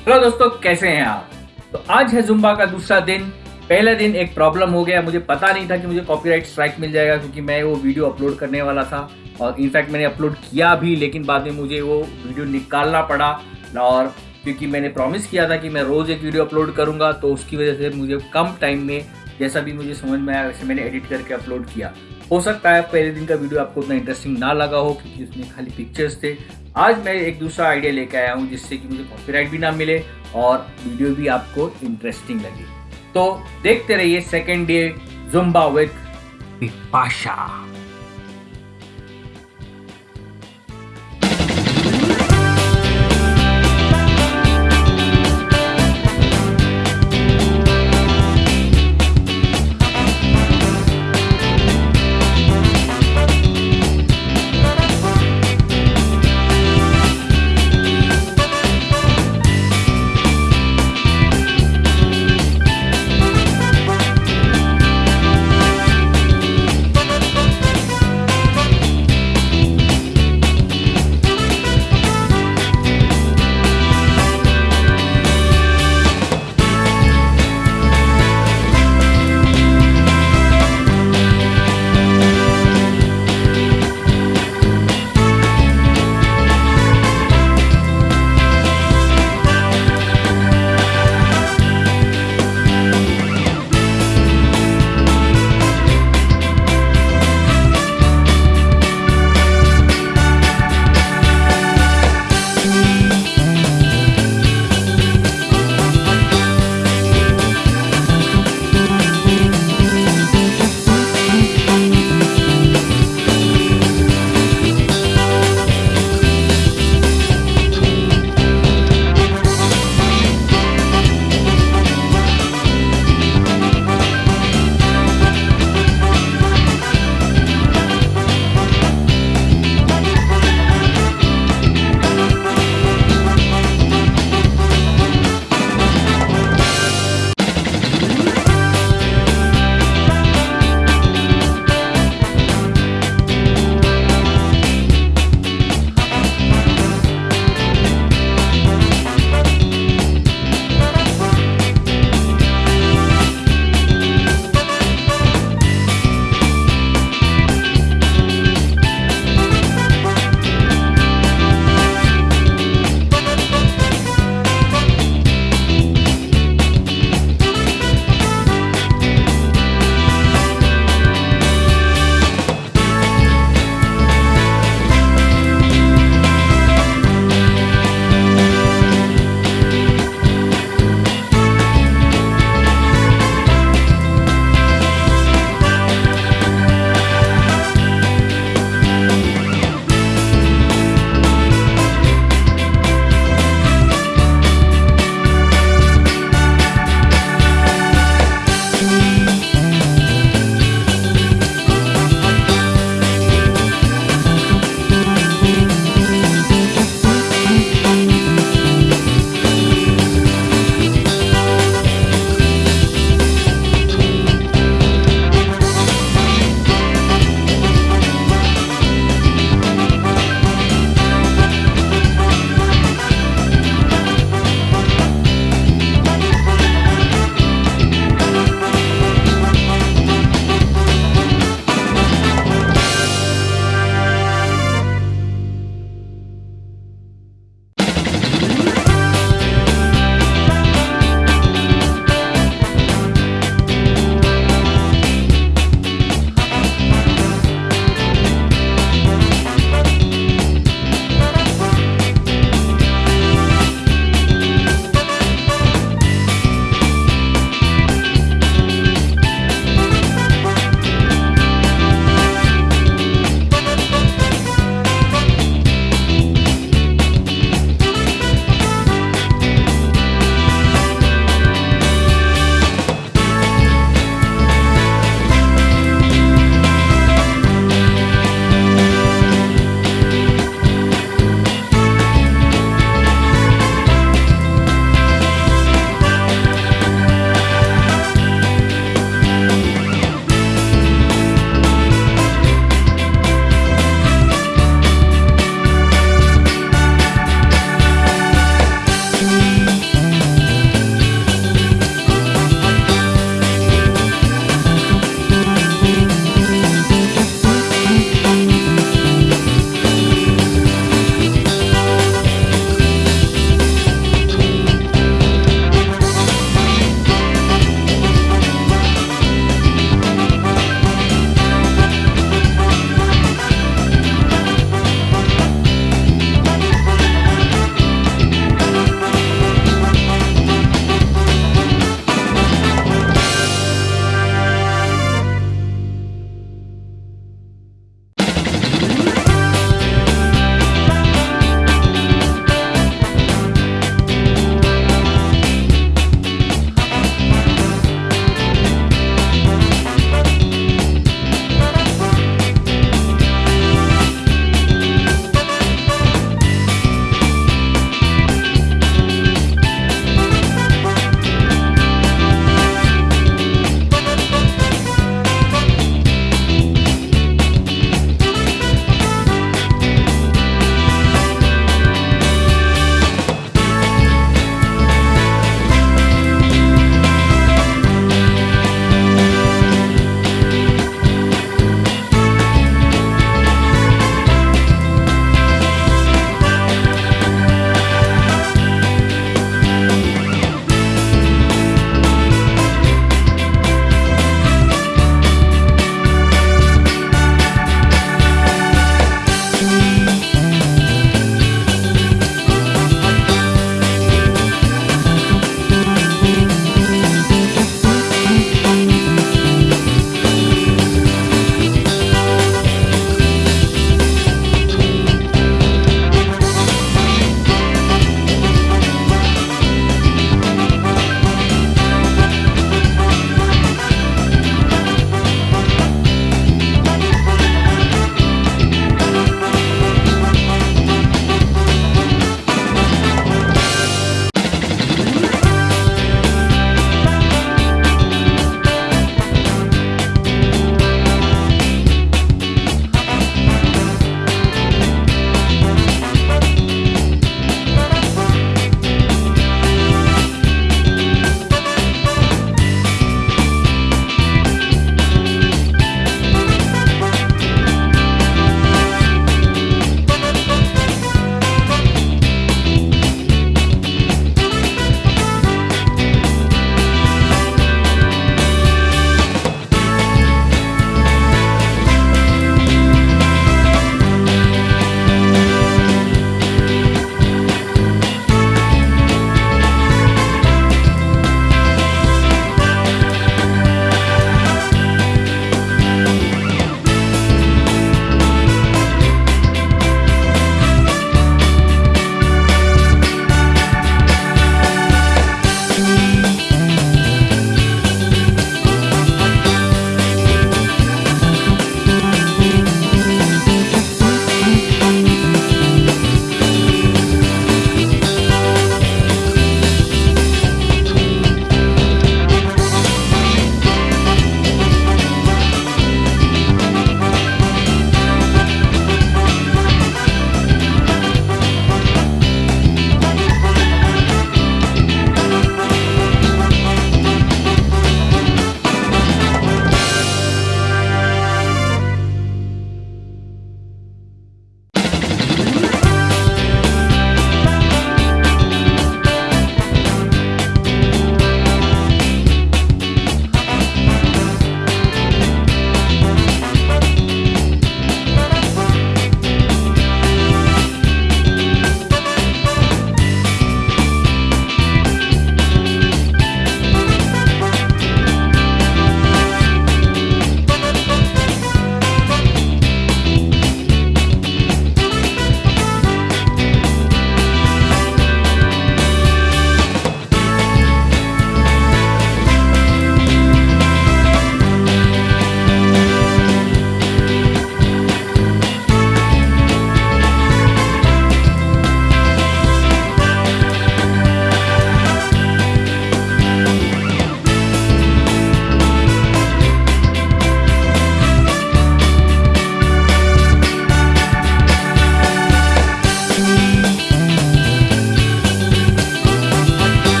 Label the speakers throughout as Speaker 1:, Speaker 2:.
Speaker 1: Hello दोस्तों, कैसे हैं आप? तो आज है जुम्बा का दूसरा दिन। पहले दिन एक प्रॉब्लम हो गया, मुझे पता नहीं था कि मुझे कॉपीराइट स्ट्राइक मिल जाएगा क्योंकि मैं वो वीडियो अपलोड करने वाला था। और इनफैक्ट मैंने अपलोड किया भी, लेकिन बाद में मुझे वो वीडियो निकालना पड़ा। और क्योंकि मैंने प्रॉमिस किया था कि मैं रोज़ एक वीडियो अपलोड करूँगा तो उसकी वजह से मुझे कम टाइम में, जैसा भी मुझे समझ में आया, वैसे मैंने एडिट करके अपलोड किया। हो सकता है पहले दिन का वीडियो आपको उतना इंटरेस्टिंग ना लगा हो, क्योंकि उसमें खाली पिक्चर्स थे। आज मैं एक दूसरा आइडिया लेके आया हूँ, जिससे कि मुझे कॉपीराइट भी ना मिले और वीडियो भी आपको इंटरेस्टिंग लगे। तो देखते रहिए second day Zumba with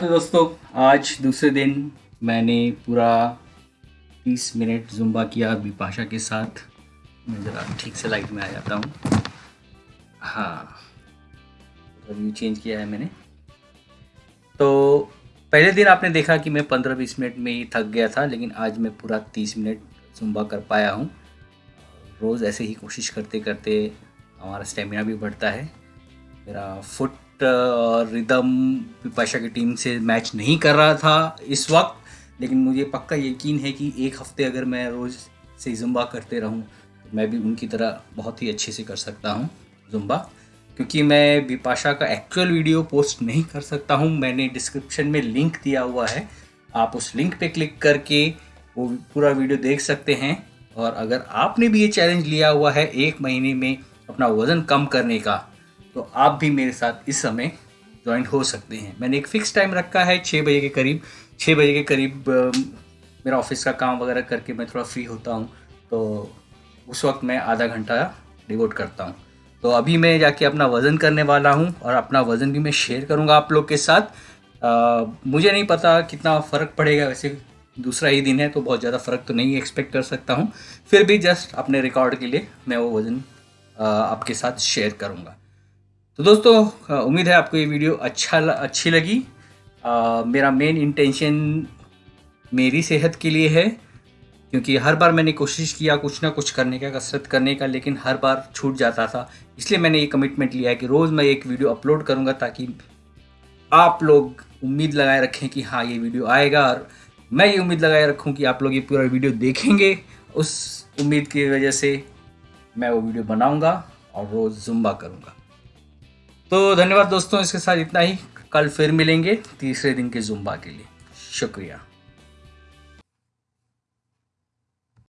Speaker 1: Pasha हाँ दोस्तों, आज दूसरे दिन मैंने पूरा तीस मिनट जुम्बा किया बिपाशा के साथ। मैं ज़रा ठीक से लाइट में आ जाता हूँ। हाँ व्यू चेंज किया है मैंने। तो पहले दिन आपने देखा कि मैं पंद्रह बीस मिनट में ही थक गया था, लेकिन आज मैं पूरा तीस मिनट जुम्बा कर पाया हूँ। रोज़ ऐसे ही कोशिश करते करते हमारा स्टेमिना भी बढ़ता है। मेरा फुट और रिदम पिपाशा की टीम से मैच नहीं कर रहा था इस वक्त। लेकिन मुझे पक्का यकीन है कि एक हफ़्ते अगर मैं रोज़ से जुम्बा करते रहूँ तो मैं भी उनकी तरह बहुत ही अच्छे से कर सकता हूँ जुम्बा क्योंकि मैं बिपाशा का एक्चुअल वीडियो पोस्ट नहीं कर सकता हूँ, मैंने डिस्क्रिप्शन में लिंक दिया हुआ है। आप उस लिंक पे क्लिक करके वो पूरा वीडियो देख सकते हैं। और अगर आपने भी ये चैलेंज लिया हुआ है, एक महीने में अपना वज़न कम करने का तो आप भी मेरे साथ इस समय ज्वाइन हो सकते हैं। मैंने एक फ़िक्स टाइम रखा है छः बजे के करीब। छः बजे के करीब मेरा ऑफ़िस का काम वगैरह करके मैं थोड़ा फ्री होता हूँ। तो उस वक्त मैं आधा घंटा डिवोट करता हूँ। तो अभी मैं जाके अपना वज़न करने वाला हूँ और अपना वज़न भी मैं शेयर करूँगा आप लोग के साथ। आ, मुझे नहीं पता कितना फ़र्क पड़ेगा। वैसे दूसरा ही दिन है तो बहुत ज़्यादा फ़र्क तो नहीं एक्सपेक्ट कर सकता हूँ। फिर भी जस्ट अपने रिकॉर्ड के लिए मैं वो वज़न आपके साथ शेयर करूँगा। तो दोस्तों उम्मीद है आपको ये वीडियो अच्छा अच्छी लगी। आ, मेरा मेन इंटेंशन मेरी सेहत के लिए है क्योंकि हर बार मैंने कोशिश किया कुछ ना कुछ करने का कसरत करने का लेकिन हर बार छूट जाता था। इसलिए मैंने ये कमिटमेंट लिया है कि रोज़ मैं एक वीडियो अपलोड करूँगा ताकि आप लोग उम्मीद लगाए रखें कि हाँ ये वीडियो आएगा। और मैं ये उम्मीद लगाए रखूँ कि आप लोग ये पूरा वीडियो देखेंगे। उस उम्मीद की वजह से मैं वो वीडियो बनाऊँगा और रोज़ जुम्बा करूँगा। तो धन्यवाद दोस्तों, इसके साथ इतना ही। कल फिर मिलेंगे तीसरे दिन के जुम्बा के लिए। शुक्रिया।